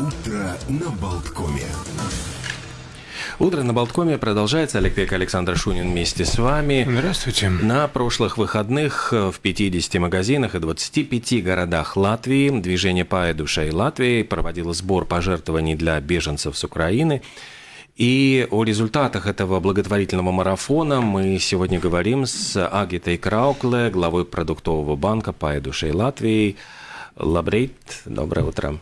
Утро на Болткоме. Утро на Болткоме продолжается. Олег Пек, Александр Шунин вместе с вами. Здравствуйте. На прошлых выходных в 50 магазинах и 25 городах Латвии движение «Пая душей Латвии» проводило сбор пожертвований для беженцев с Украины. И о результатах этого благотворительного марафона мы сегодня говорим с Агитой Краукле, главой продуктового банка «Пая душей Латвии». Labrīt, доброе утро.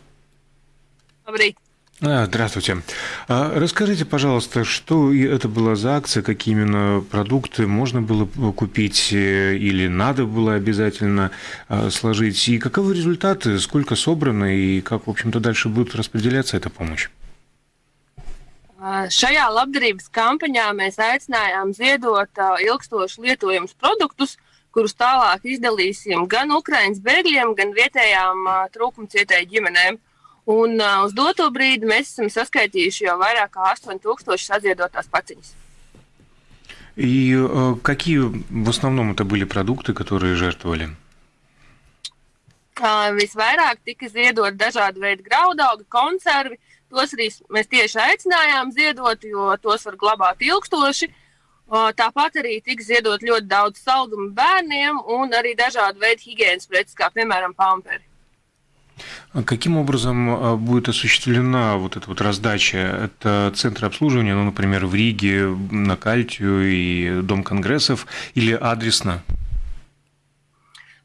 Добрый. А, Здравствуйте. А Расскажите, пожалуйста, что это была за акция, какие именно продукты можно было купить э, или надо было обязательно а, сложить, и каковы результаты, сколько собрано и как, в общем-то, дальше будет распределяться эта помощь? Šajā labdarības kampaņā mēs aicinājām ziedot ilgstoši lietojamus produktus, kurus tālāk izdalīsim gan Ukraiņas bēgļiem, gan vietējām trūkumcietēju ģimenēm. Un uh, uz doto brīdi mēs esam saskaitījuši jau vairāk kā 8000 saziedotās paciņas. И э, какие в основном это были продукты, которые жертвовали? Uh, visvairāk tika ziedot dažādi veidi graudaugi, konservi. Tos arī mēs tieši aicinājām ziedot, jo tos var glabāt ilgstoši. Uh, Tāpat arī tika ziedot ļoti daudz saldumu bērniem un arī dažādi veidi higiēnas preces, kā piemēram pamperi. А Каким образом а, будет осуществлена вот эта вот раздача? Это центры обслуживания, ну, например, в Риге, на Кальтию и Дом конгрессов, или адресно?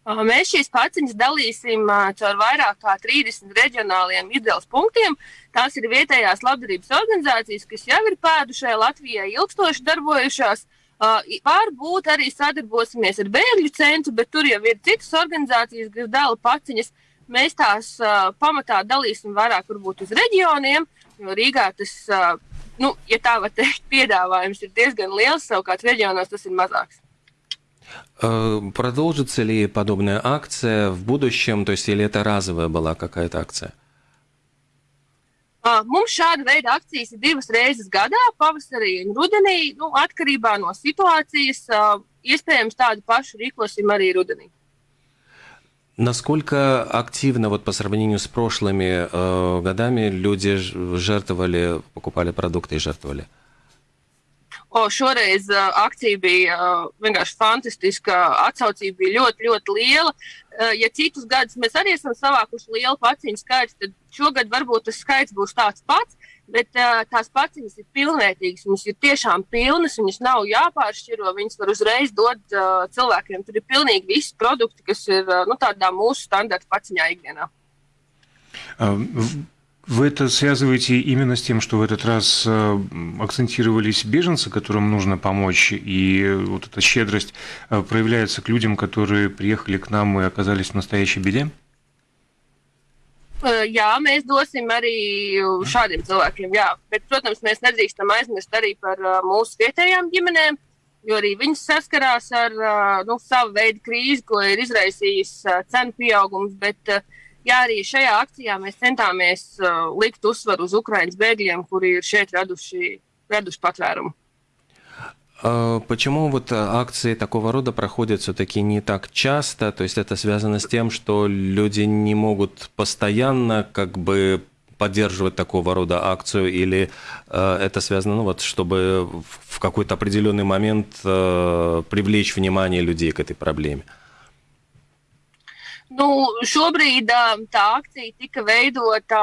Uh, Mēs šīs paciņas dalīsim uh, caur vairāk kā 30 reģionāliem izdevuma punktiem. Tās ir vietējās labdarības organizācijas, kas jau ir pēdušajā Latvijā ilgstoši darbojušās. Uh, Varbūt arī sadarbosimies ar bēgļu centru, bet tur jau ir citas organizācijas, kas dala paciņas. Mēs tās uh, pamatā dalīsim vairāk varbūt uz reģioniem, jo Rīgā tas, uh, nu, ja tā var teikt, piedāvājums ir diezgan liels, savukārt reģionos tas ir mazāks. Э, Продолжится ли подобная акция в будущем? То есть, или это разовая была какая-то акция? Uh, Mums šāda veida akcijas ir divas reizes gadā, pavasarī un rudenī. Nu, atkarībā no situācijas, uh, iespējams, tādu pašu rīkosim arī rudenī. Насколько активно вот по сравнению с прошлыми э, годами люди жертвовали, покупали продукты и жертвовали? O, šoreiz uh, akcija bija uh, vienkārši fantastiska. Atsaucība bija ļoti, ļoti liela. Uh, ja citus gadus mēs arī esam savākuši lielu paciņu skaitu, tad šogad varbūt tas skaits būs tāds pats. Bet uh, tās paciņas ir pilnvērtīgas, viņas ir tiešām pilnas, viņas nav jāpāršķiro. Viņas var uzreiz dot uh, cilvēkiem. Tur ir pilnīgi visi produkti, kas ir uh, nu, tādā mūsu standarta paciņā ikdienā. В- Вы это связываете именно с тем, что в этот раз э, акцентировались беженцы, которым нужно помочь, и вот эта щедрость э, проявляется к людям, которые приехали к нам и оказались в настоящей беде? Uh, Jā, mēs dosim arī šādiem cilvēkiem. Jā. Bet, protams, mēs nedrīkstam aizmirst arī par uh, mūsu vietējām ģimenēm, jo arī viņas saskarās ar uh, nu, savu veidu krīzi, ko ir izraisījis uh, cenu pieaugums. Bet, uh, jā, arī šajā akcijā mēs centāmies uh, likt uzsvaru uz Ukraiņas bēgļiem, kuri ir šeit raduši, raduši patvērumu. А Почему вот а, акции такого рода проходят все-таки не так часто? То есть это связано с тем, что люди не могут постоянно как бы поддерживать такого рода акцию, или э, это связано, ну вот, чтобы в какой-то определенный момент э, привлечь внимание людей к этой проблеме? Nu, šobrīd ā, tā akcija tika veidota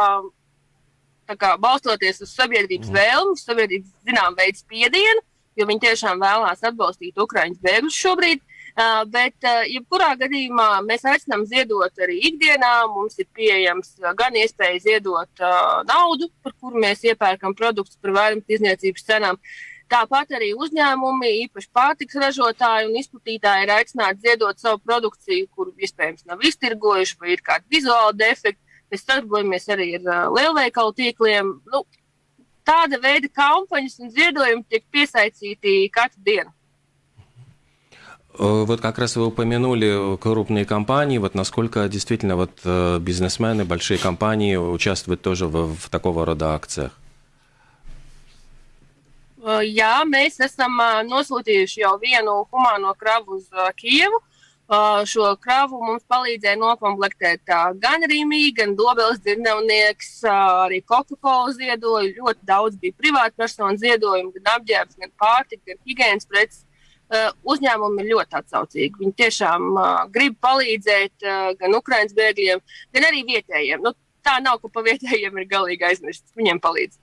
kā, balstoties uz sabiedrības vēlmu, sabiedrības zinām veidu spiedienu, jo viņi tiešām vēlās atbalstīt Ukraiņas bēgļus šobrīd. Uh, bet, uh, jebkurā gadījumā, mēs aicinām ziedot arī ikdienā. Mums ir pieejams uh, gan iespēja ziedot uh, naudu, par kuru mēs iepērkam produktus par vairumtirdzniecības cenām. Tāpat arī uzņēmumi, īpaši pārtiks ražotāji un izplatītāji, ir aicināti ziedot savu produkciju, kuru iespējams nav iztirgojuši, vai ir kādi vizuāli defekti. Mēs sadarbojamies arī ar uh, lielveikalu tīkliem. Nu, tāda veida kampaņas un ziedojumi tiek piesaistīti katru dienu. Э, Вот как раз вы упомянули крупные компании. Вот насколько действительно вот э, бизнесмены, большие компании участвуют тоже в, в такого рода акциях? Uh, Jā, mēs esam uh, nosūtījuši jau vienu humāno kravu uz uh, Kijevu. Šo kravu mums palīdzēja nokomplektēt gan Rīgā, gan Dobeles dzirnavnieks, arī Coca-Cola ziedoja. Ļoti daudz bija privātpersonu ziedojumu, gan apģērbs, gan pārtika, gan higiēnas preces. Uzņēmumi ir ļoti atsaucīgi. Viņi tiešām grib palīdzēt gan Ukraiņas bēgļiem, gan arī vietējiem. Nu, tā nav, ka pa vietējiem ir galīgi aizmirsts. Viņiem palīdz.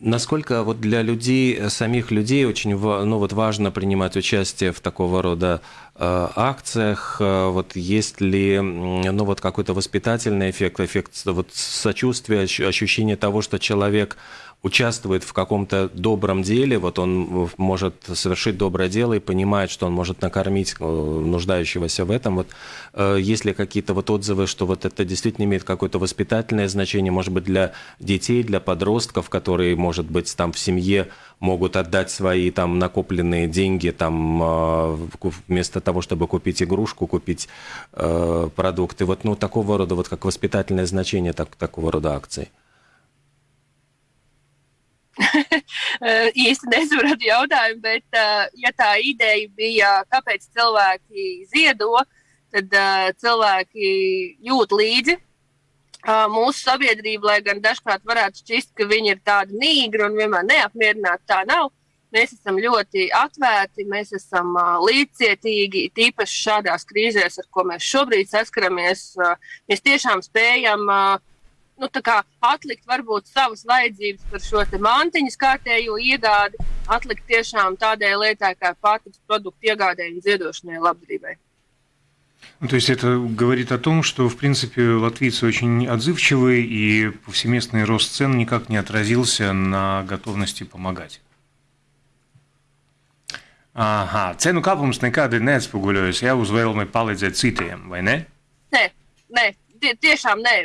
Насколько вот для людей, самих людей очень ну, вот важно принимать участие в такого рода э, акциях? Э, вот есть ли ну, вот какой-то воспитательный эффект, эффект вот сочувствия, ощущение того, что человек участвует в каком-то добром деле, вот он может совершить доброе дело и понимает, что он может накормить э, нуждающегося в этом. Вот э, есть ли какие-то вот отзывы, что вот это действительно имеет какое-то воспитательное значение, может быть, для детей, для подростков, которые, может быть, там в семье могут отдать свои там накопленные деньги там э, вместо того, чтобы купить игрушку, купить э, продукты. Вот ну такого рода вот как воспитательное значение так, такого рода акций. īsti nesapratu jautājumu, bet, uh, ja tā ideja bija, kāpēc cilvēki ziedo, tad uh, cilvēki jūt līdzi mūsu sabiedrību, lai gan dažkārt varētu šķist, ka viņi ir tādi nīgri un vienmēr neapmierināti. Tā nav. Mēs esam ļoti atvērti, mēs esam uh, līdzcietīgi, tīpaši šādās krīzēs, ar ko mēs šobrīd saskaramies. Uh, mēs tiešām spējam uh, nu, atlikt varbūt savas vajadzības par šo mantiņu kārtējo iegādi, atlikt tiešām tādai lietai kā pārtiks produktu iegādēji un ziedošanai labdarībai. Ну, то есть это говорит о том, что, в принципе, латвийцы очень отзывчивые, и повсеместный рост цен никак не отразился на готовности помогать. Aha, cenu kāpums nekādi neatspoguļojas jau uz vēlmi palīdzēt citiem, vai ne? Nē, nē tie, tiešām nē.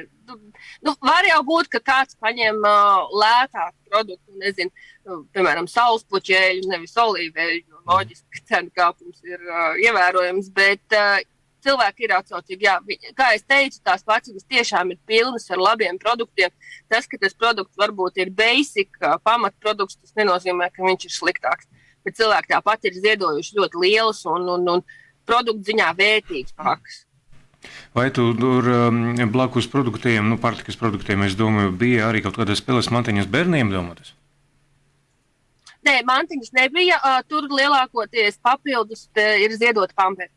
Nu, var jau būt, ka kāds paņem uh, lētāku produktu, nezinu, nu, piemēram, saulespuķēļu, nevis olīveļu. Loģiski, ka cenu kāpums ir uh, ievērojams, bet uh, cilvēki ir atsaucīgi. Jā, viņi, kā jau teicu, tās paciņas tiešām ir pilnas ar labiem produktiem. Tas, ka tas produkts varbūt ir basic, uh, pamatprodukts, tas nenozīmē, ka viņš ir sliktāks. Bet cilvēki tāpat ir ziedojuši ļoti lielus un, un, un produktu ziņā vērtīgus pakas. Vai tur um, blakus produktiem, nu, pārtikas produktiem, es domāju, bija arī kaut kādas spēles mantiņas bērniem domātas? Nē, mantiņas nebija. Tur lielākoties papildus ir ziedot pamperi.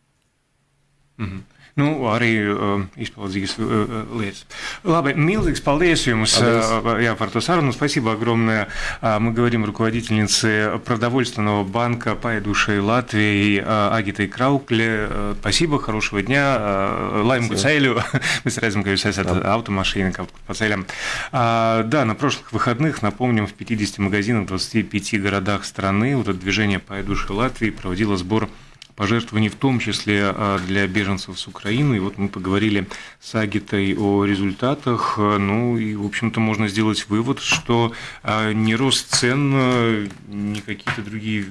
Mm -hmm. Nu, arī uh, izpildīgas uh, lietas. Labi, milzīgs paldies jums uh, jā, par to сарану. Спасибо огромное. Uh, мы говорим руководительнице продовольственного банка «Пайдушей Латвии» uh, Агитой Краукле. Uh, спасибо, хорошего дня. Uh, Лайм redzam, ka jūs esat automašīna kaut kur по целям. Uh, да, на прошлых выходных, напомним, в 50 магазинах в 25 городах страны вот это движение «Пайдушей Латвии» проводило сбор пожертвований, в том числе а, для беженцев с Украины. И вот мы поговорили с Агитой о результатах. Ну и, в общем-то, можно сделать вывод, что а, ни рост цен, а, ни какие-то другие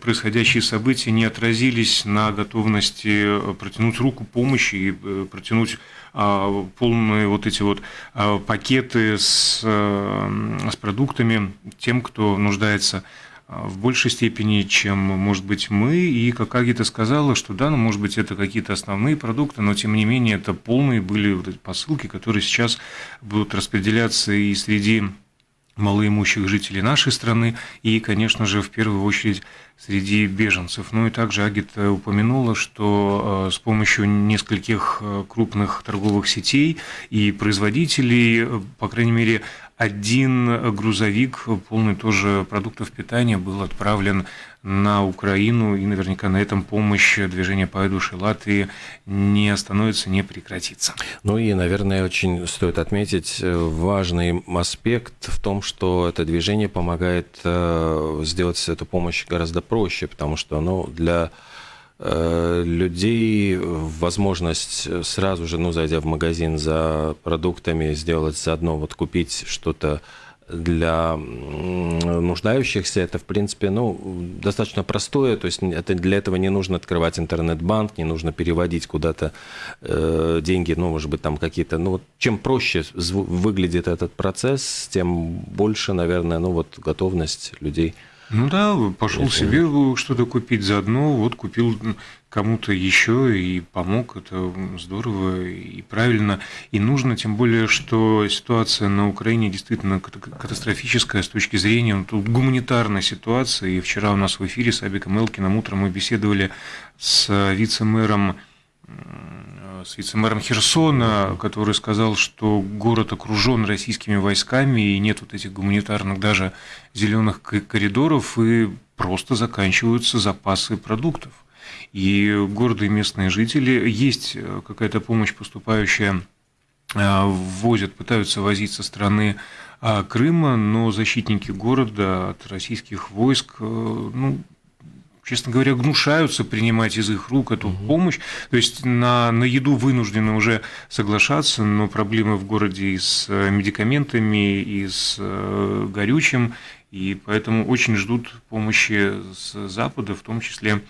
происходящие события не отразились на готовности протянуть руку помощи и э, протянуть полные вот эти вот пакеты с, с продуктами тем, кто нуждается в большей степени, чем, может быть, мы. И как Агита сказала, что да, ну, может быть, это какие-то основные продукты, но, тем не менее, это полные были вот эти посылки, которые сейчас будут распределяться и среди малоимущих жителей нашей страны и, конечно же, в первую очередь среди беженцев. Ну и также Агита упомянула, что с помощью нескольких крупных торговых сетей и производителей, по крайней мере, один грузовик, полный тоже продуктов питания, был отправлен на Украину, и наверняка на этом помощь движения по душе Латвии не остановится, не прекратится. Ну и, наверное, очень стоит отметить э, важный аспект в том, что это движение помогает э, сделать эту помощь гораздо проще, потому что ну, для людей возможность сразу же, ну, зайдя в магазин за продуктами, сделать заодно, вот купить что-то для нуждающихся, это, в принципе, ну, достаточно простое, то есть это, для этого не нужно открывать интернет-банк, не нужно переводить куда-то э, деньги, ну, может быть, там какие-то, ну, вот чем проще выглядит этот процесс, тем больше, наверное, ну, вот готовность людей Ну да, пошел себе что-то купить заодно, вот купил кому-то еще и помог, это здорово и правильно, и нужно, тем более, что ситуация на Украине действительно катастрофическая с точки зрения ну, тут гуманитарной ситуации, и вчера у нас в эфире с Абиком Элкиным утром мы беседовали с вице-мэром с вице-мэром Херсона, который сказал, что город окружен российскими войсками и нет вот этих гуманитарных даже зеленых коридоров и просто заканчиваются запасы продуктов. И города и местные жители, есть э, какая-то помощь поступающая, э, возят, пытаются возить со стороны а, Крыма, но защитники города от российских войск э, ну, честно говоря, гнушаются принимать из их рук эту угу. помощь. То есть на, на еду вынуждены уже соглашаться, но проблемы в городе и с э, медикаментами, и с э, горючим, и поэтому очень ждут помощи с Запада, в том числе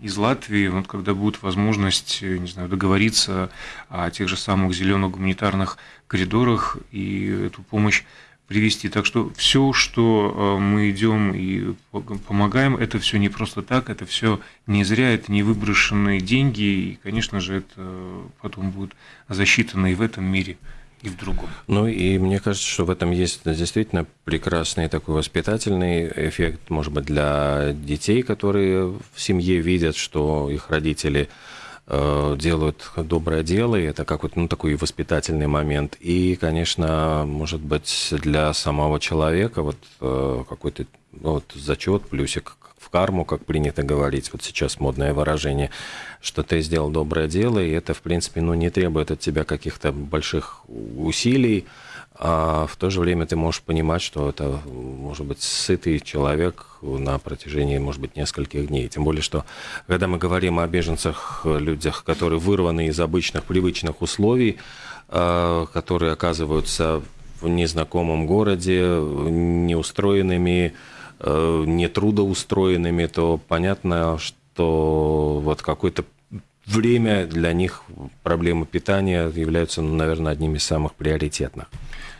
из Латвии, вот когда будет возможность, э, не знаю, договориться о тех же самых зеленых гуманитарных коридорах и эту помощь привести. Так что все, что э, мы идем и помогаем, это все не просто так, это все не зря, это не выброшенные деньги, и, конечно же, это потом будет засчитано и в этом мире и в другом. Ну и мне кажется, что в этом есть действительно прекрасный такой воспитательный эффект, может быть, для детей, которые в семье видят, что их родители Э, делают доброе дело, и это как вот ну, такой воспитательный момент. И, конечно, может быть, для самого человека вот э, какой-то ну, вот, зачет, плюсик в карму, как принято говорить, вот сейчас модное выражение, что ты сделал доброе дело, и это, в принципе, ну, не требует от тебя каких-то больших усилий, а в то же время ты можешь понимать, что это может быть сытый человек на протяжении, может быть, нескольких дней. Тем более, что когда мы говорим о беженцах, людях, которые вырваны из обычных, привычных условий, а, которые оказываются в незнакомом городе, неустроенными, а, нетрудоустроенными, то понятно, что вот какое-то время для них проблемы питания являются, ну, наверное, одними из самых приоритетных.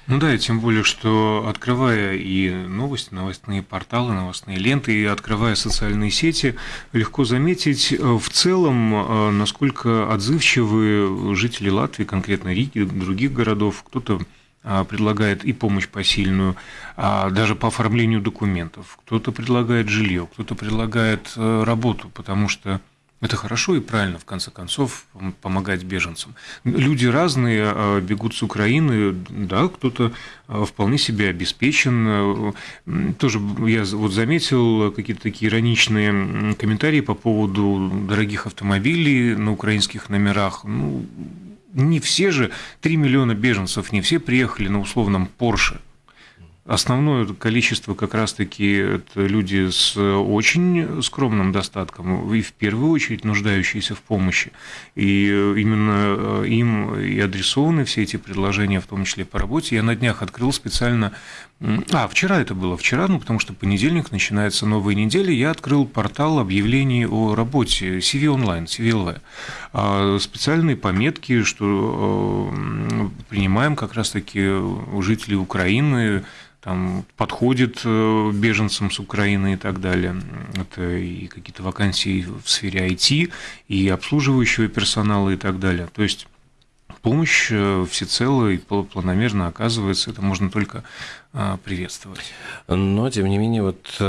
Ну да, и тем более, что открывая и новости, новостные порталы, новостные ленты, и открывая социальные сети, легко заметить э, в целом, э, насколько отзывчивы жители Латвии, конкретно Риги, других городов. Кто-то а, предлагает и помощь посильную, а даже по оформлению документов, кто-то предлагает жилье, кто-то предлагает э, работу, потому что это хорошо и правильно, в конце концов, помогать беженцам. Люди разные а, бегут с Украины, да, кто-то а, вполне себе обеспечен. Тоже я вот заметил какие-то такие ироничные комментарии по поводу дорогих автомобилей на украинских номерах. Ну, не все же, 3 миллиона беженцев, не все приехали на условном Порше – Основное количество как раз-таки это люди с очень скромным достатком и в первую очередь нуждающиеся в помощи. И именно э, им и адресованы все эти предложения, в том числе по работе. Я на днях открыл специально... А, вчера это было, вчера, ну, потому что понедельник, начинается новая неделя, я открыл портал объявлений о работе CV онлайн, CVLV. А, специальные пометки, что э, принимаем как раз-таки жителей Украины, там подходит э, беженцам с Украины и так далее. Это и какие-то вакансии в сфере IT, и обслуживающего персонала и так далее. То есть помощь э, всецело и планомерно оказывается, это можно только э, приветствовать. Но, тем не менее, вот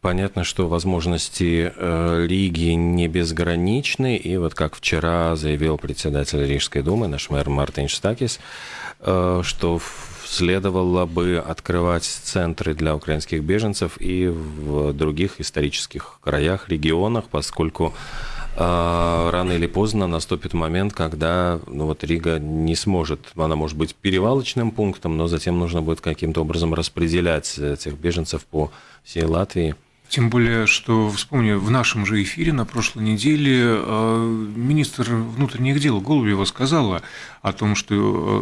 Понятно, что возможности Риги не безграничны, и вот как вчера заявил председатель Рижской думы, наш мэр Мартин Штакис, что следовало бы открывать центры для украинских беженцев и в других исторических краях, регионах, поскольку э, рано или поздно наступит момент, когда ну, вот Рига не сможет, она может быть перевалочным пунктом, но затем нужно будет каким-то образом распределять этих беженцев по всей Латвии. Тем более, что, вспомню, в нашем же эфире на прошлой неделе э, министр внутренних дел Голубева сказала о том, что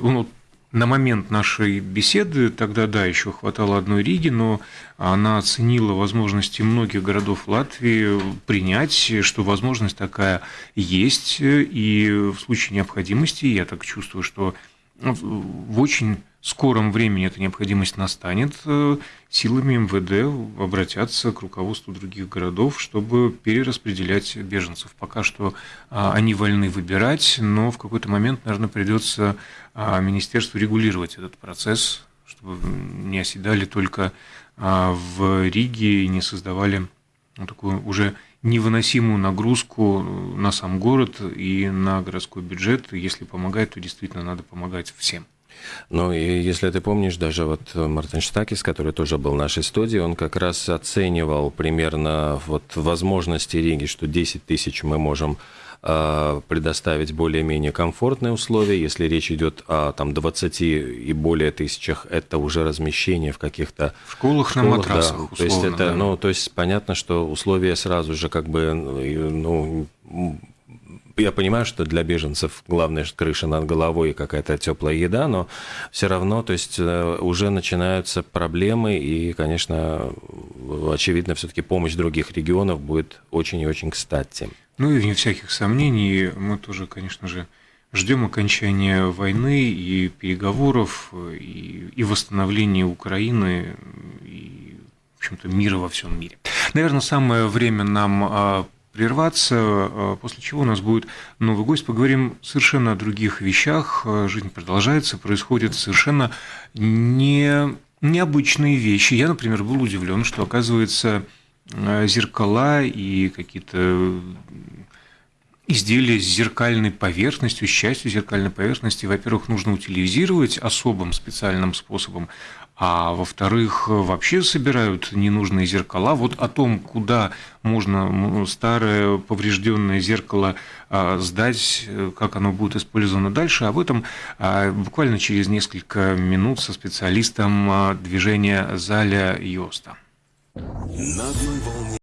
э, ну, на момент нашей беседы, тогда, да, еще хватало одной Риги, но она оценила возможности многих городов Латвии принять, что возможность такая есть, и в случае необходимости, я так чувствую, что в очень скором времени эта необходимость настанет, э, силами МВД обратятся к руководству других городов, чтобы перераспределять беженцев. Пока что а, они вольны выбирать, но в какой-то момент, наверное, придется а, министерству регулировать этот процесс, чтобы не оседали только а, в Риге и не создавали такую уже невыносимую нагрузку на сам город и на городской бюджет. Если помогает, то действительно надо помогать всем. Ну, и если ты помнишь, даже вот Мартин Штакис, который тоже был в нашей студии, он как раз оценивал примерно вот возможности Риги, что 10 тысяч мы можем э, предоставить более-менее комфортные условия. Если речь идет о там, 20 и более тысячах, это уже размещение в каких-то в школах, школах на матрасах. Да. Условно, то есть это, да. ну, то есть понятно, что условия сразу же как бы, ну, я понимаю, что для беженцев главное крыша над головой и какая-то теплая еда, но все равно, то есть э, уже начинаются проблемы, и, конечно, очевидно, все-таки помощь других регионов будет очень и очень кстати. Ну и вне всяких сомнений, мы тоже, конечно же, ждем окончания войны и переговоров, и, и восстановления Украины, и, в общем-то, мира во всем мире. Наверное, самое время нам а, прерваться, э, после чего у нас будет новый гость. Поговорим совершенно о других вещах. Э, жизнь продолжается, происходят совершенно не, необычные вещи. Я, например, был удивлен, что, оказывается, э, зеркала и какие-то изделия с зеркальной поверхностью, с частью зеркальной поверхности, во-первых, нужно утилизировать особым специальным способом, а во-вторых, вообще собирают ненужные зеркала. Вот о том, куда можно старое поврежденное зеркало а, сдать, как оно будет использовано дальше, об этом а, буквально через несколько минут со специалистом а, движения Заля Йоста. На одной волне